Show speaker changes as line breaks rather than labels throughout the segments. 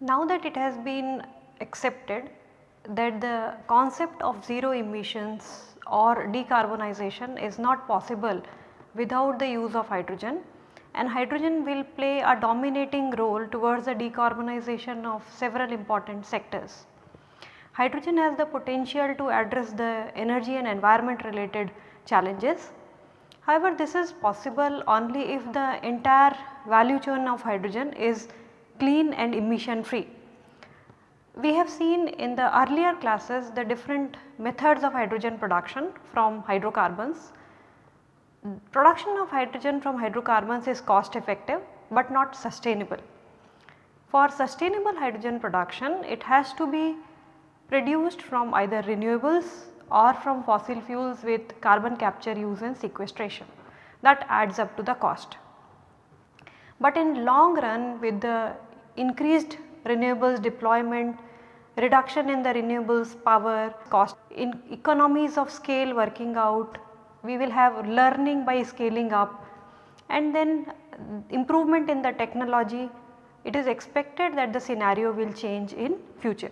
Now that it has been accepted that the concept of zero emissions or decarbonization is not possible without the use of hydrogen and hydrogen will play a dominating role towards the decarbonization of several important sectors. Hydrogen has the potential to address the energy and environment related challenges. However, this is possible only if the entire value chain of hydrogen is clean and emission free. We have seen in the earlier classes the different methods of hydrogen production from hydrocarbons. Production of hydrogen from hydrocarbons is cost effective but not sustainable. For sustainable hydrogen production it has to be produced from either renewables or from fossil fuels with carbon capture use and sequestration that adds up to the cost. But in long run with the increased renewables deployment, reduction in the renewables power cost, in economies of scale working out, we will have learning by scaling up and then improvement in the technology, it is expected that the scenario will change in future.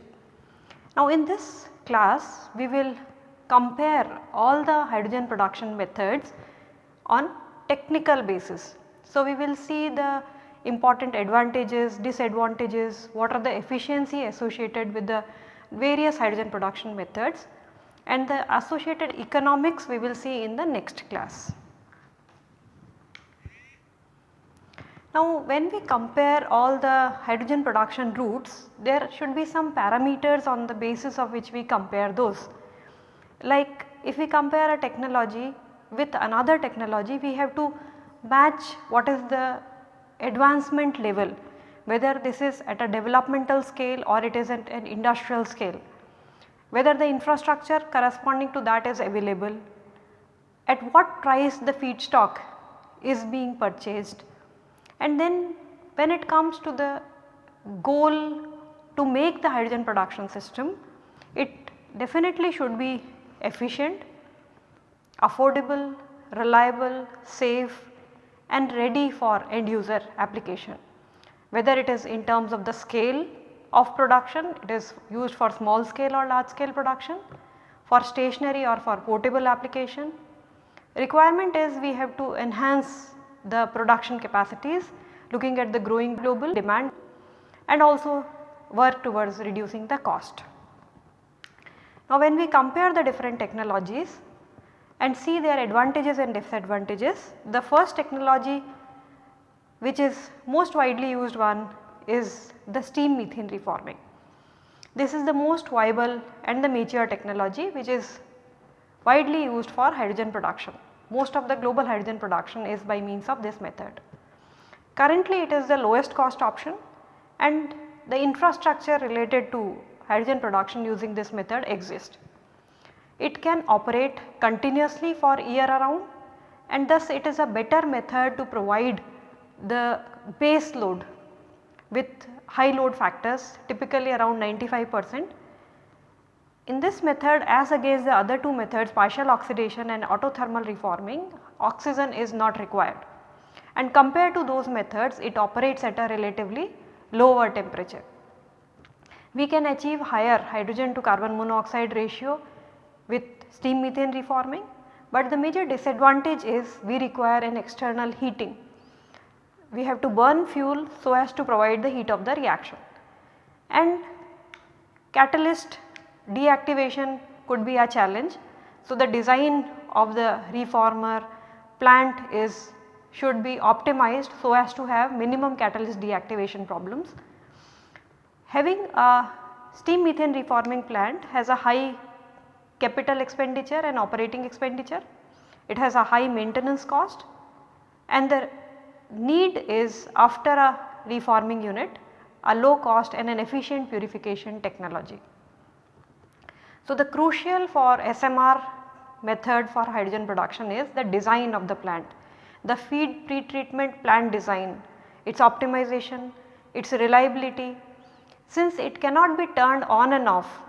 Now in this class we will compare all the hydrogen production methods on technical basis. So we will see the important advantages, disadvantages, what are the efficiency associated with the various hydrogen production methods and the associated economics we will see in the next class. Now when we compare all the hydrogen production routes there should be some parameters on the basis of which we compare those. Like if we compare a technology with another technology we have to match what is the advancement level whether this is at a developmental scale or it is at an industrial scale, whether the infrastructure corresponding to that is available, at what price the feedstock is being purchased and then when it comes to the goal to make the hydrogen production system, it definitely should be efficient, affordable, reliable, safe and ready for end user application. Whether it is in terms of the scale of production, it is used for small scale or large scale production, for stationary or for portable application. Requirement is we have to enhance the production capacities looking at the growing global demand and also work towards reducing the cost. Now when we compare the different technologies and see their advantages and disadvantages. The first technology which is most widely used one is the steam methane reforming. This is the most viable and the mature technology which is widely used for hydrogen production. Most of the global hydrogen production is by means of this method. Currently it is the lowest cost option and the infrastructure related to hydrogen production using this method exist. It can operate continuously for year around and thus it is a better method to provide the base load with high load factors typically around 95 percent. In this method as against the other two methods partial oxidation and autothermal reforming oxygen is not required and compared to those methods it operates at a relatively lower temperature. We can achieve higher hydrogen to carbon monoxide ratio with steam methane reforming, but the major disadvantage is we require an external heating. We have to burn fuel so as to provide the heat of the reaction and catalyst deactivation could be a challenge. So, the design of the reformer plant is should be optimized so as to have minimum catalyst deactivation problems. Having a steam methane reforming plant has a high capital expenditure and operating expenditure. It has a high maintenance cost and the need is after a reforming unit a low cost and an efficient purification technology. So, the crucial for SMR method for hydrogen production is the design of the plant, the feed pretreatment plant design, its optimization, its reliability. Since it cannot be turned on and off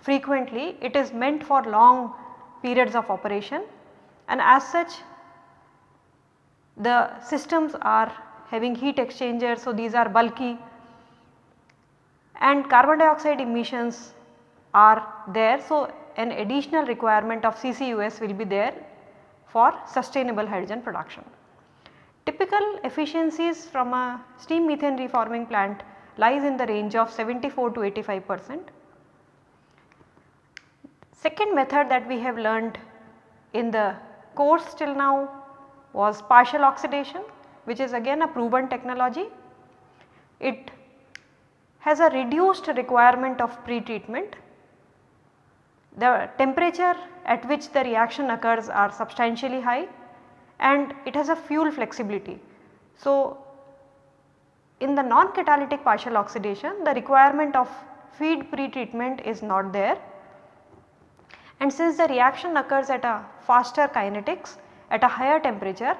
frequently, it is meant for long periods of operation and as such the systems are having heat exchangers. So, these are bulky and carbon dioxide emissions are there. So, an additional requirement of CCUS will be there for sustainable hydrogen production. Typical efficiencies from a steam methane reforming plant lies in the range of 74 to 85 percent. Second method that we have learned in the course till now was partial oxidation which is again a proven technology. It has a reduced requirement of pre-treatment. The temperature at which the reaction occurs are substantially high and it has a fuel flexibility. So, in the non-catalytic partial oxidation the requirement of feed pre-treatment is not there and since the reaction occurs at a faster kinetics at a higher temperature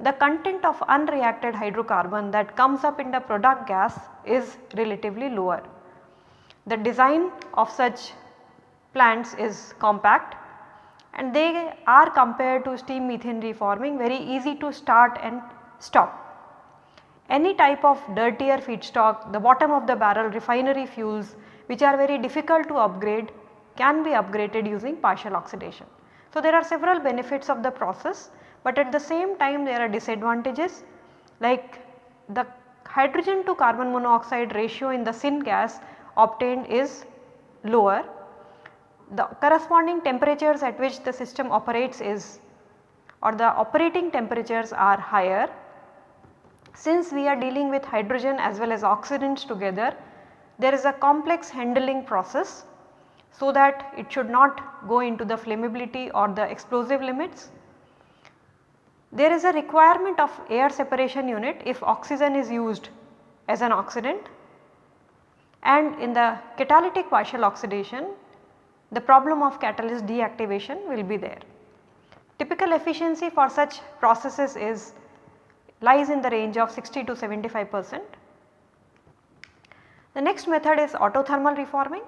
the content of unreacted hydrocarbon that comes up in the product gas is relatively lower. The design of such plants is compact and they are compared to steam methane reforming very easy to start and stop. Any type of dirtier feedstock, the bottom of the barrel refinery fuels which are very difficult to upgrade can be upgraded using partial oxidation. So, there are several benefits of the process but at the same time there are disadvantages like the hydrogen to carbon monoxide ratio in the syngas obtained is lower. The corresponding temperatures at which the system operates is or the operating temperatures are higher. Since we are dealing with hydrogen as well as oxidants together, there is a complex handling process so that it should not go into the flammability or the explosive limits. There is a requirement of air separation unit if oxygen is used as an oxidant and in the catalytic partial oxidation the problem of catalyst deactivation will be there. Typical efficiency for such processes is lies in the range of 60 to 75 percent. The next method is autothermal reforming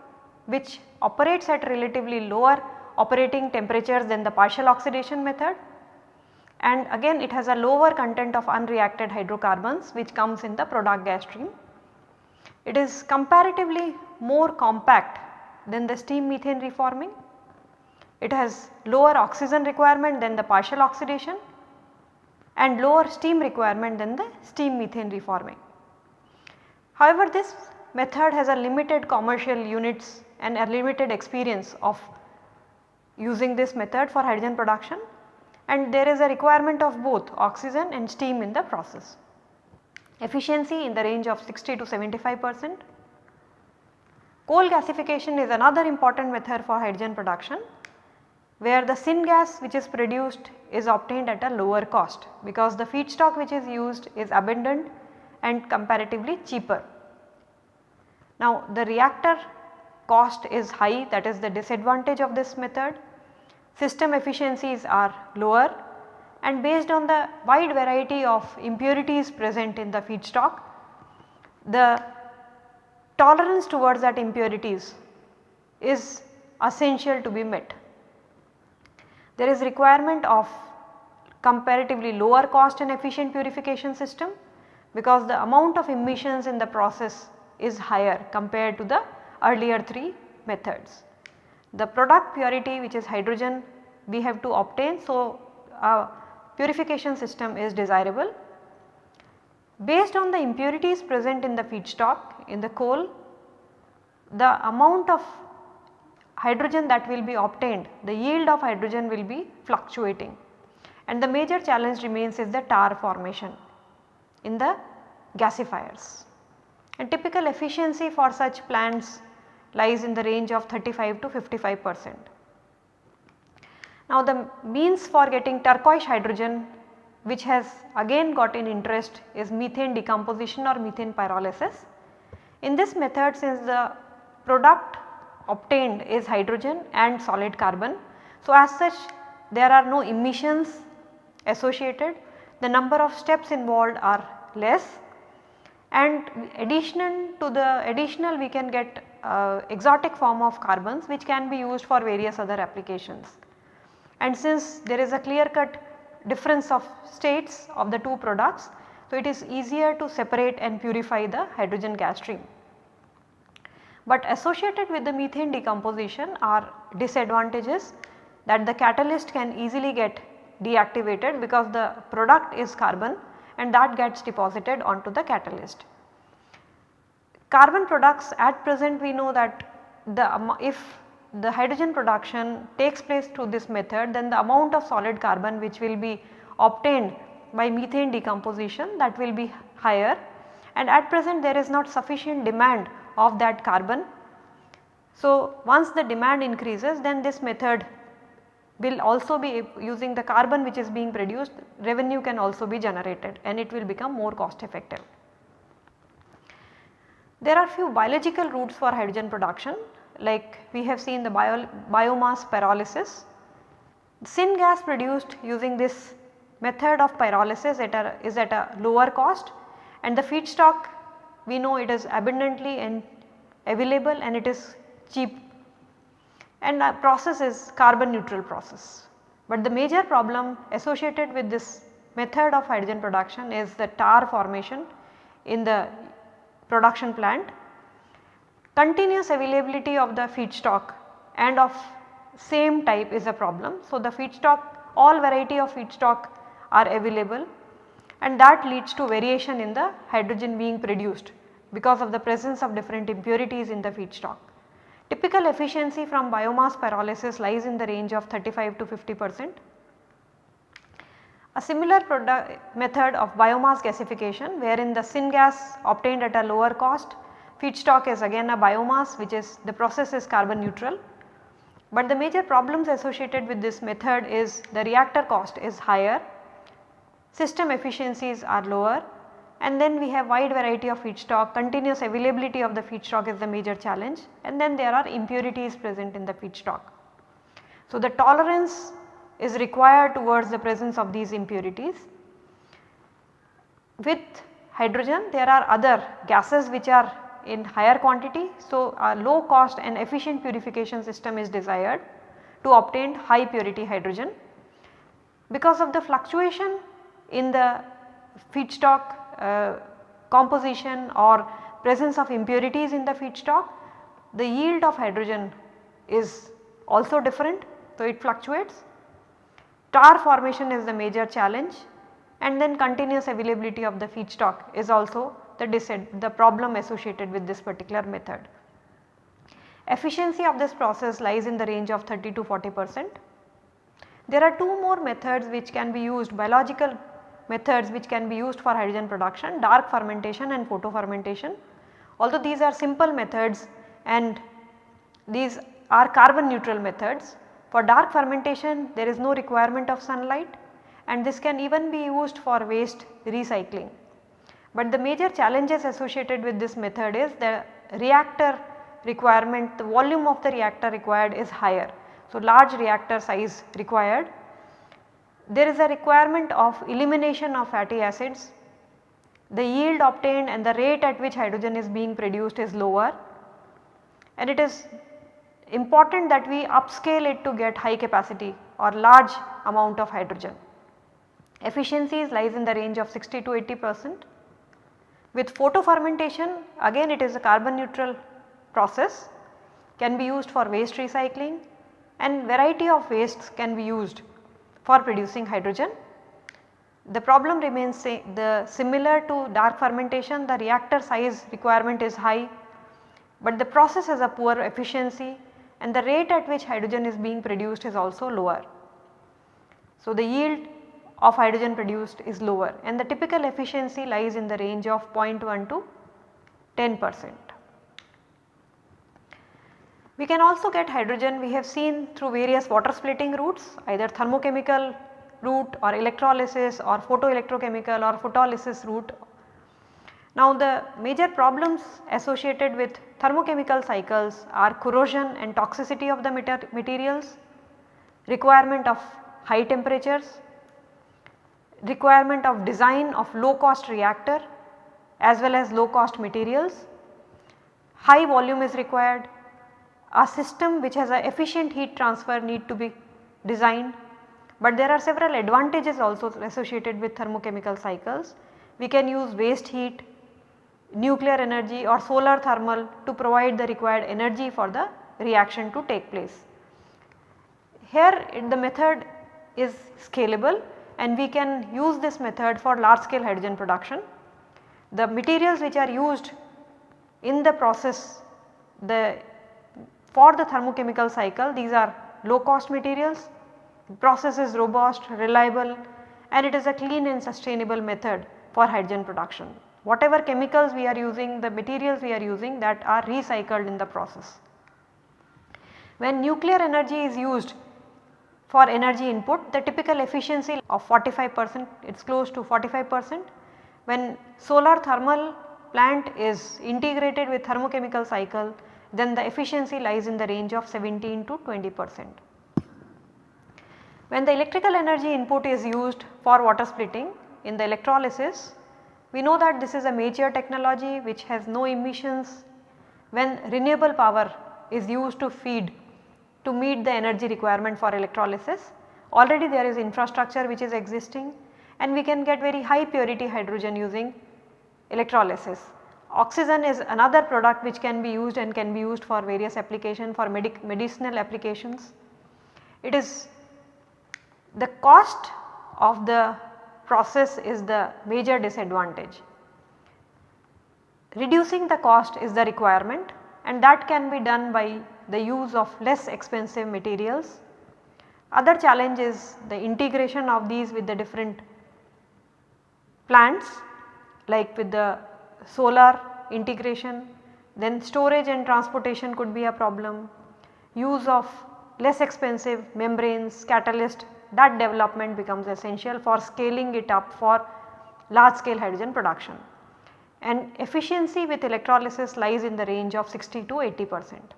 which operates at relatively lower operating temperatures than the partial oxidation method and again it has a lower content of unreacted hydrocarbons which comes in the product gas stream. It is comparatively more compact than the steam methane reforming. It has lower oxygen requirement than the partial oxidation and lower steam requirement than the steam methane reforming. However, this method has a limited commercial units and a limited experience of using this method for hydrogen production and there is a requirement of both oxygen and steam in the process. Efficiency in the range of 60 to 75 percent. Coal gasification is another important method for hydrogen production where the syngas which is produced is obtained at a lower cost because the feedstock which is used is abundant and comparatively cheaper. Now the reactor cost is high that is the disadvantage of this method system efficiencies are lower and based on the wide variety of impurities present in the feedstock, the tolerance towards that impurities is essential to be met. There is requirement of comparatively lower cost and efficient purification system because the amount of emissions in the process is higher compared to the earlier 3 methods. The product purity which is hydrogen we have to obtain. So, a purification system is desirable. Based on the impurities present in the feedstock in the coal, the amount of hydrogen that will be obtained, the yield of hydrogen will be fluctuating and the major challenge remains is the tar formation in the gasifiers. And typical efficiency for such plants lies in the range of 35 to 55 percent. Now the means for getting turquoise hydrogen which has again got in interest is methane decomposition or methane pyrolysis. In this method since the product obtained is hydrogen and solid carbon. So as such there are no emissions associated, the number of steps involved are less and addition to the additional we can get uh, exotic form of carbons which can be used for various other applications. And since there is a clear cut difference of states of the two products, so it is easier to separate and purify the hydrogen gas stream. But associated with the methane decomposition are disadvantages that the catalyst can easily get deactivated because the product is carbon and that gets deposited onto the catalyst. Carbon products at present we know that the if the hydrogen production takes place through this method then the amount of solid carbon which will be obtained by methane decomposition that will be higher and at present there is not sufficient demand of that carbon. So, once the demand increases then this method will also be using the carbon which is being produced revenue can also be generated and it will become more cost effective. There are few biological routes for hydrogen production like we have seen the bio, biomass pyrolysis. Syngas produced using this method of pyrolysis at a, is at a lower cost and the feedstock we know it is abundantly and available and it is cheap and the process is carbon neutral process. But the major problem associated with this method of hydrogen production is the tar formation in the production plant. Continuous availability of the feedstock and of same type is a problem. So, the feedstock all variety of feedstock are available and that leads to variation in the hydrogen being produced because of the presence of different impurities in the feedstock. Typical efficiency from biomass pyrolysis lies in the range of 35 to 50 percent. A similar method of biomass gasification wherein the syngas obtained at a lower cost feedstock is again a biomass which is the process is carbon neutral. But the major problems associated with this method is the reactor cost is higher, system efficiencies are lower and then we have wide variety of feedstock, continuous availability of the feedstock is the major challenge and then there are impurities present in the feedstock. So, the tolerance is required towards the presence of these impurities. With hydrogen there are other gases which are in higher quantity. So, a low cost and efficient purification system is desired to obtain high purity hydrogen. Because of the fluctuation in the feedstock uh, composition or presence of impurities in the feedstock, the yield of hydrogen is also different. So, it fluctuates. Tar formation is the major challenge and then continuous availability of the feedstock is also the, the problem associated with this particular method. Efficiency of this process lies in the range of 30 to 40 percent. There are two more methods which can be used biological methods which can be used for hydrogen production dark fermentation and photo fermentation. Although these are simple methods and these are carbon neutral methods for dark fermentation there is no requirement of sunlight and this can even be used for waste recycling. But the major challenges associated with this method is the reactor requirement the volume of the reactor required is higher. So, large reactor size required there is a requirement of elimination of fatty acids. The yield obtained and the rate at which hydrogen is being produced is lower and it is important that we upscale it to get high capacity or large amount of hydrogen. Efficiencies lies in the range of 60 to 80 percent. With photo fermentation again it is a carbon neutral process can be used for waste recycling and variety of wastes can be used for producing hydrogen. The problem remains the similar to dark fermentation the reactor size requirement is high, but the process has a poor efficiency and the rate at which hydrogen is being produced is also lower. So, the yield of hydrogen produced is lower and the typical efficiency lies in the range of 0.1 to 10 percent. We can also get hydrogen we have seen through various water splitting routes either thermochemical route or electrolysis or photoelectrochemical or photolysis route. Now the major problems associated with thermochemical cycles are corrosion and toxicity of the materials, requirement of high temperatures, requirement of design of low cost reactor as well as low cost materials. High volume is required. A system which has a efficient heat transfer need to be designed, but there are several advantages also associated with thermochemical cycles. We can use waste heat, nuclear energy or solar thermal to provide the required energy for the reaction to take place. Here the method is scalable and we can use this method for large scale hydrogen production. The materials which are used in the process the for the thermochemical cycle these are low cost materials, process is robust, reliable and it is a clean and sustainable method for hydrogen production. Whatever chemicals we are using, the materials we are using that are recycled in the process. When nuclear energy is used for energy input, the typical efficiency of 45 percent, it is close to 45 percent. When solar thermal plant is integrated with thermochemical cycle, then the efficiency lies in the range of 17 to 20 percent. When the electrical energy input is used for water splitting in the electrolysis, we know that this is a major technology which has no emissions when renewable power is used to feed to meet the energy requirement for electrolysis. Already there is infrastructure which is existing and we can get very high purity hydrogen using electrolysis. Oxygen is another product which can be used and can be used for various application for medic medicinal applications. It is the cost of the process is the major disadvantage. Reducing the cost is the requirement and that can be done by the use of less expensive materials. Other challenge is the integration of these with the different plants like with the solar integration then storage and transportation could be a problem. Use of less expensive membranes, catalyst that development becomes essential for scaling it up for large scale hydrogen production and efficiency with electrolysis lies in the range of 60 to 80 percent.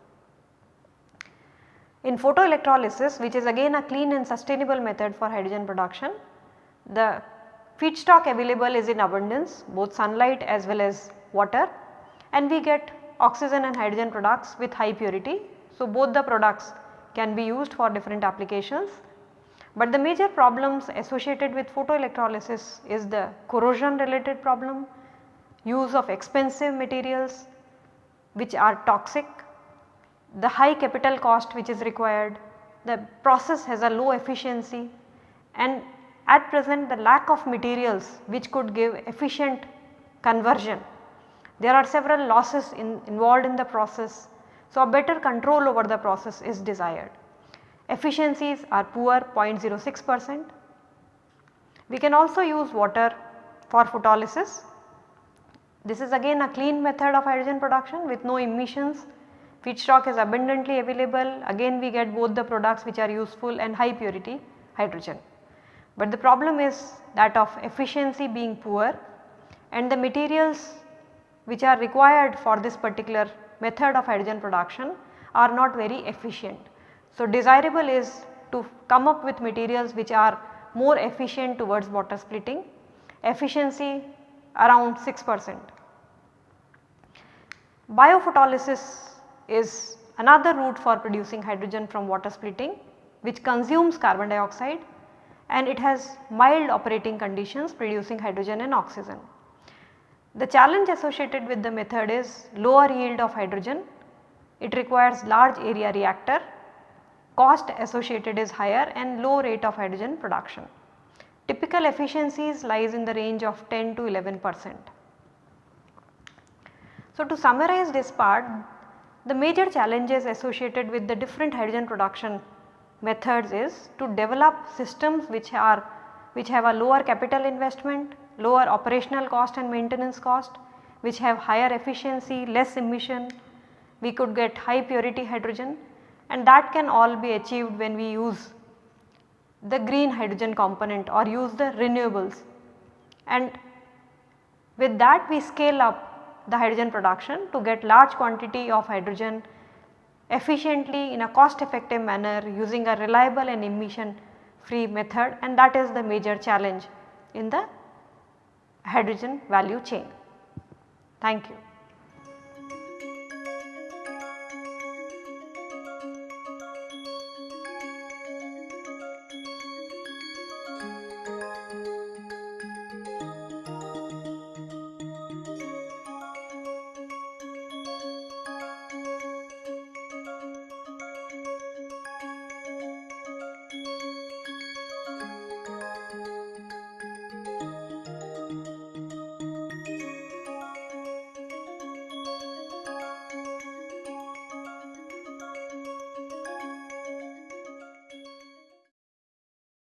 In photoelectrolysis which is again a clean and sustainable method for hydrogen production, the feedstock available is in abundance both sunlight as well as water and we get oxygen and hydrogen products with high purity. So, both the products can be used for different applications but the major problems associated with photoelectrolysis is the corrosion related problem, use of expensive materials which are toxic, the high capital cost which is required, the process has a low efficiency and at present the lack of materials which could give efficient conversion. There are several losses in, involved in the process. So, a better control over the process is desired. Efficiencies are poor 0.06 percent. We can also use water for photolysis. This is again a clean method of hydrogen production with no emissions. Feedstock is abundantly available again we get both the products which are useful and high purity hydrogen. But the problem is that of efficiency being poor and the materials which are required for this particular method of hydrogen production are not very efficient. So, desirable is to come up with materials which are more efficient towards water splitting, efficiency around 6 percent. Biophotolysis is another route for producing hydrogen from water splitting which consumes carbon dioxide and it has mild operating conditions producing hydrogen and oxygen. The challenge associated with the method is lower yield of hydrogen, it requires large area reactor cost associated is higher and low rate of hydrogen production. Typical efficiencies lies in the range of 10 to 11 percent. So, to summarize this part the major challenges associated with the different hydrogen production methods is to develop systems which are which have a lower capital investment, lower operational cost and maintenance cost, which have higher efficiency, less emission, we could get high purity hydrogen and that can all be achieved when we use the green hydrogen component or use the renewables and with that we scale up the hydrogen production to get large quantity of hydrogen efficiently in a cost effective manner using a reliable and emission free method and that is the major challenge in the hydrogen value chain. Thank you.